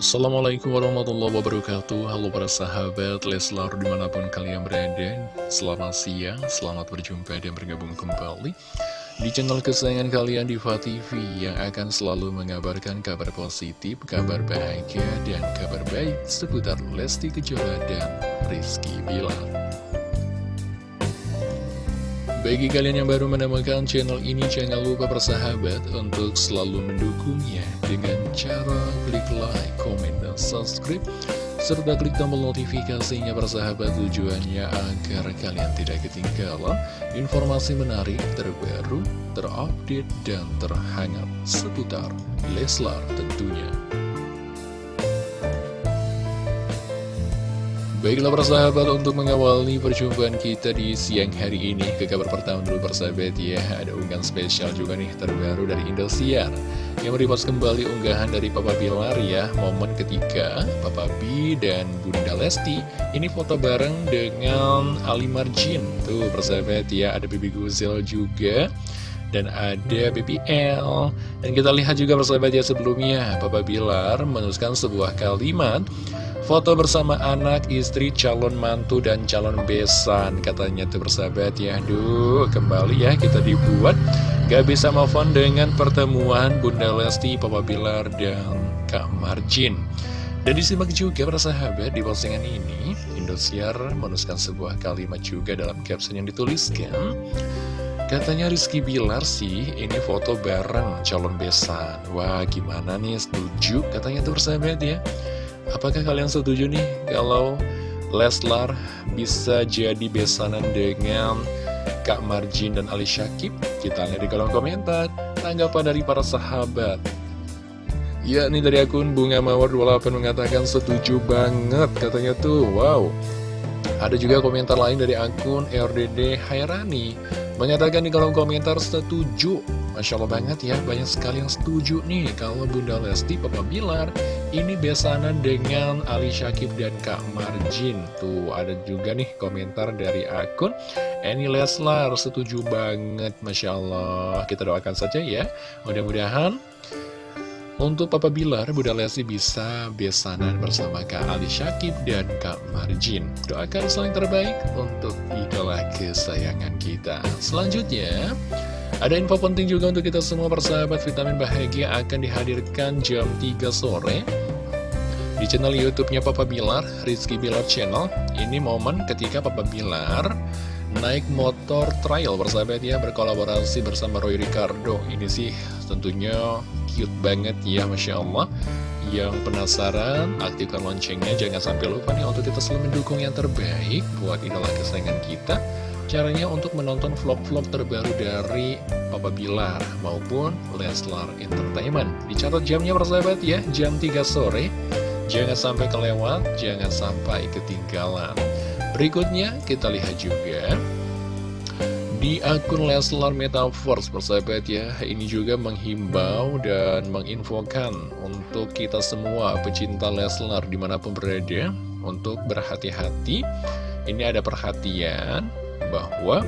Assalamualaikum warahmatullahi wabarakatuh. Halo para sahabat Leslar di mana pun kalian berada. Selamat siang, selamat berjumpa dan bergabung kembali Di channel kesayangan kalian Diva TV Yang akan selalu mengabarkan kabar positif, kabar bahagia dan kabar baik Seputar Lesti Kejora dan Rizky Bilar. Bagi kalian yang baru menemukan channel ini, jangan lupa bersahabat untuk selalu mendukungnya dengan cara klik like, subscribe, serta klik tombol notifikasinya bersahabat tujuannya agar kalian tidak ketinggalan informasi menarik, terbaru, terupdate, dan terhangat seputar Leslar tentunya. Baiklah persahabat untuk mengawali perjumpaan kita di siang hari ini Ke kabar pertama dulu persahabat ya Ada unggahan spesial juga nih terbaru dari Indosiar Yang meripas kembali unggahan dari Papa Bilar ya Momen ketika Papa B dan Bunda Lesti. Ini foto bareng dengan Ali Marjin. Tuh persahabat ya ada Bibi Guzel juga dan ada BBL dan kita lihat juga persahabat ya sebelumnya Papa Bilar menuliskan sebuah kalimat Foto bersama anak, istri, calon mantu, dan calon besan Katanya tuh bersahabat ya. Aduh, kembali ya kita dibuat Gak bisa move on dengan pertemuan Bunda Lesti, Papa Bilar, dan Kak Marjin Dan disimak juga bersahabat di postingan ini. Indosiar menuliskan sebuah kalimat juga dalam caption yang dituliskan. Katanya Rizky Bilar sih, ini foto bareng calon besan. Wah, gimana nih, setuju? Katanya tuh bersahabat ya. Apakah kalian setuju nih kalau Leslar bisa jadi besanan dengan Kak Marjin dan Ali Syakib? Kita lihat di kolom komentar tanggapan dari para sahabat. Ya, ini dari akun Bunga Mawar 28 mengatakan setuju banget katanya tuh. Wow. Ada juga komentar lain dari akun RDD Hairani Mengatakan di kolom komentar setuju Masya Allah banget ya, banyak sekali yang setuju nih Kalau Bunda Lesti, Papa Bilar Ini besanan dengan Ali Syakib dan Kak Marjin Tuh, ada juga nih komentar dari akun Eni Leslar, setuju banget Masya Allah Kita doakan saja ya Mudah-mudahan untuk Papa Bilar, Bunda Lesti bisa besanan bersama Kak Ali Syakib dan Kak Marjin. Doakan selain terbaik untuk idola kesayangan kita. Selanjutnya, ada info penting juga untuk kita semua persahabat vitamin bahagia akan dihadirkan jam 3 sore di channel YouTube-nya Papa Bilar, Rizky Bilar Channel. Ini momen ketika Papa Bilar naik motor trial bersahabat ya berkolaborasi bersama Roy Ricardo. Ini sih tentunya cute banget ya Masya Allah Yang penasaran, aktifkan loncengnya Jangan sampai lupa nih untuk kita selalu mendukung yang terbaik Buat idola kesayangan kita Caranya untuk menonton vlog-vlog terbaru dari Papa Bilar maupun Leslar Entertainment. Dicatat jamnya persahabat ya, jam 3 sore. Jangan sampai kelewat, jangan sampai ketinggalan. Berikutnya kita lihat juga di akun Leslar Metaverse persahabat ya. Ini juga menghimbau dan menginfokan untuk kita semua pecinta Leslar di mana pun berada untuk berhati-hati. Ini ada perhatian bahwa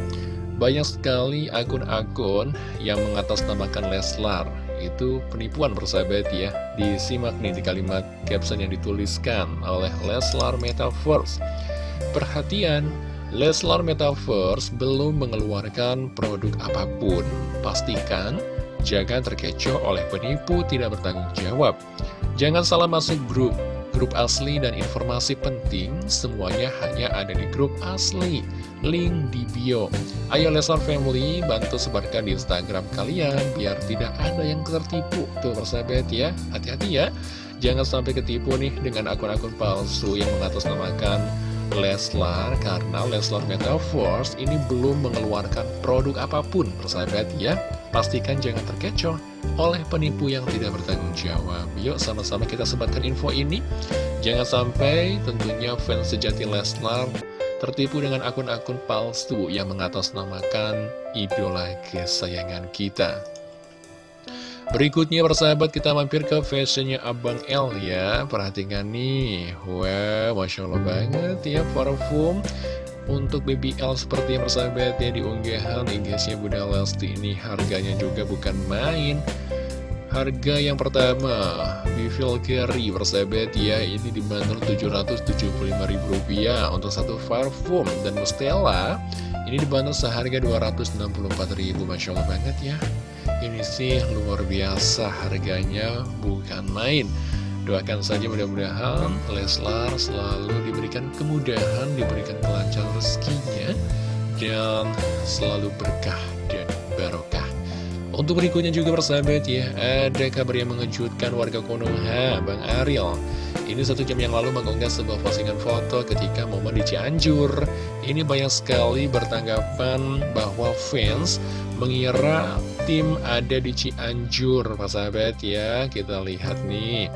banyak sekali akun-akun yang mengatasnamakan Leslar itu penipuan persahabat ya disimak nih di kalimat caption yang dituliskan oleh Leslar Metaverse perhatian Leslar Metaverse belum mengeluarkan produk apa pun. Pastikan jangan terkecoh oleh penipu tidak bertanggung jawab. Jangan salah masuk grup. Grup asli dan informasi penting semuanya hanya ada di grup asli. Link di bio. Ayo Leslar Family bantu sebarkan di Instagram kalian biar tidak ada yang tertipu. Tuh persahabat ya, hati-hati ya. Jangan sampai ketipu nih dengan akun-akun palsu yang mengatasnamakan Leslar karena Leslar Metaverse ini belum mengeluarkan produk apa pun persahabat ya pastikan jangan terkecoh oleh penipu yang tidak bertanggung jawab. Yuk sama-sama kita sebarkan info ini. Jangan sampai tentunya fans sejati Leslar tertipu dengan akun-akun palsu yang mengatasnamakan idola kesayangan kita. Berikutnya persahabat kita mampir ke fashionnya Abang L ya. Perhatikan nih. Wah Masya Allah banget ya parfum Untuk BBL seperti yang persahabat ya Di unggahan Inggrisnya Bunda Lesti ini harganya juga bukan main Harga yang pertama, Bivil Carry persahabat ya, ini dibanderol Rp775.000 untuk satu parfum dan Mustela ini dibanderol seharga Rp264.000, Masya Allah banget ya. Ini sih luar biasa harganya, bukan main. Doakan saja mudah-mudahan Leslar selalu diberikan kemudahan, diberikan kelancaran rezekinya, dan selalu berkah dan barokah. Untuk berikutnya juga persahabat ya, ada kabar yang mengejutkan warga Konoha, Bang Ariel. Ini satu jam yang lalu mengunggah sebuah postingan foto ketika momen di Cianjur. Ini banyak sekali bertanggapan bahwa fans mengira tim ada di Cianjur, persahabat ya. Kita lihat nih.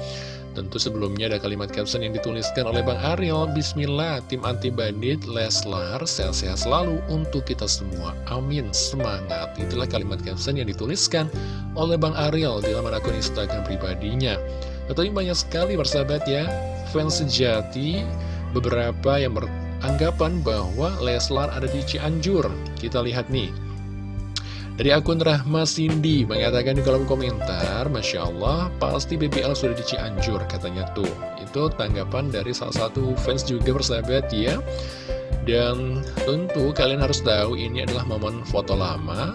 Tentu sebelumnya ada kalimat caption yang dituliskan oleh Bang Ariel Bismillah, tim anti bandit Leslar, sehat-sehat selalu untuk kita semua. Amin, semangat. Itulah kalimat caption yang dituliskan oleh Bang Ariel di laman akun Instagram pribadinya. Tentunya banyak sekali bersahabat ya. Fans sejati Beberapa yang beranggapan bahwa Leslar ada di Cianjur. Kita lihat nih dari akun Rahma Cindy mengatakan di kolom komentar, Masya Allah, pasti BBL sudah di Cianjur, katanya tuh. Itu tanggapan dari salah satu fans juga bersahabat ya. Dan tentu kalian harus tahu ini adalah momen foto lama.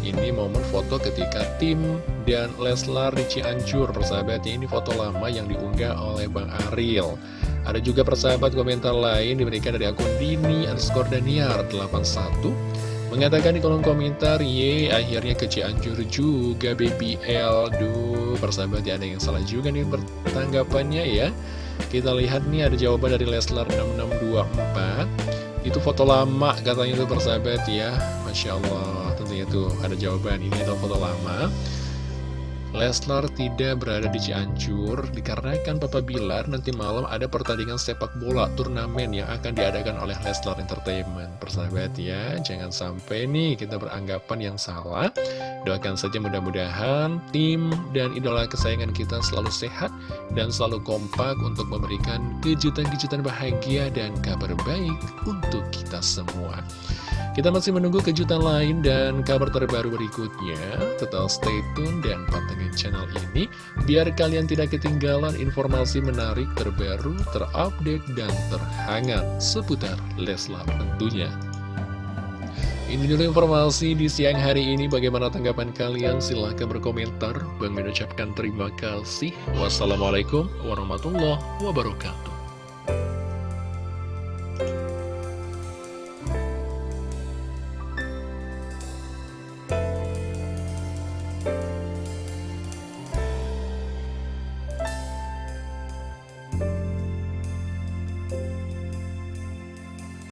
Ini momen foto ketika tim dan Leslar di Cianjur, persahabat. Ini foto lama yang diunggah oleh Bang Ariel. Ada juga persahabat komentar lain diberikan dari akun Dini underscore Daniar 81 Mengatakan di kolom komentar, ye akhirnya ke Cianjur juga BBL. Duh, persahabat ya ada yang salah juga nih bertanggapannya ya. Kita lihat nih ada jawaban dari Leslar 6624. Itu foto lama katanya itu persahabat ya. Masya Allah, tentunya tuh ada jawaban. Ini adalah foto lama. Leslar tidak berada di Cianjur dikarenakan Papa Bilar nanti malam ada pertandingan sepak bola turnamen yang akan diadakan oleh Leslar Entertainment. Persahabat ya, jangan sampai nih kita beranggapan yang salah. Doakan saja mudah-mudahan tim dan idola kesayangan kita selalu sehat dan selalu kompak untuk memberikan kejutan-kejutan bahagia dan kabar baik untuk kita semua. Kita masih menunggu kejutan lain dan kabar terbaru berikutnya. Tetap stay tune dan pantengin channel ini biar kalian tidak ketinggalan informasi menarik terbaru, terupdate, dan terhangat seputar Leslar tentunya. Ini dulu informasi di siang hari ini. Bagaimana tanggapan kalian? Silahkan berkomentar. Bang mengucapkan terima kasih. Wassalamualaikum warahmatullahi wabarakatuh.